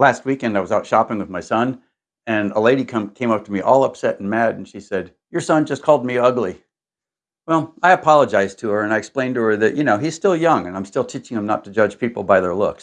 Last weekend, I was out shopping with my son, and a lady come, came up to me all upset and mad, and she said, Your son just called me ugly. Well, I apologized to her and I explained to her that, you know, he's still young and I'm still teaching him not to judge people by their looks.